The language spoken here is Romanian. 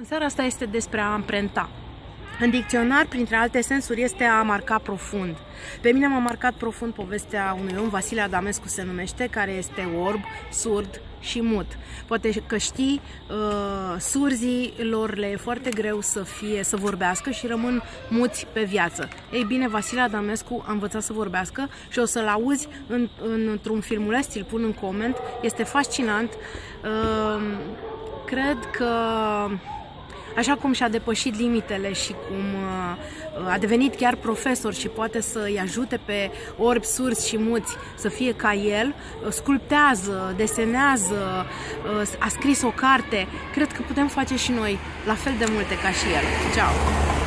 În seara asta este despre a amprenta. În dicționar, printre alte sensuri, este a marca profund. Pe mine m-a marcat profund povestea unui om, Vasile Adamescu se numește, care este orb, surd și mut. Poate că știi, uh, surzii lor le e foarte greu să fie, să vorbească și rămân muți pe viață. Ei bine, Vasile Adamescu a învățat să vorbească și o să-l auzi în, într-un filmuleț, ți-l pun în coment. Este fascinant. Uh, cred că așa cum și-a depășit limitele și cum uh, a devenit chiar profesor și poate să îi ajute pe orbi, surzi și muți să fie ca el, uh, sculptează, desenează, uh, a scris o carte, cred că putem face și noi la fel de multe ca și el. Ceau!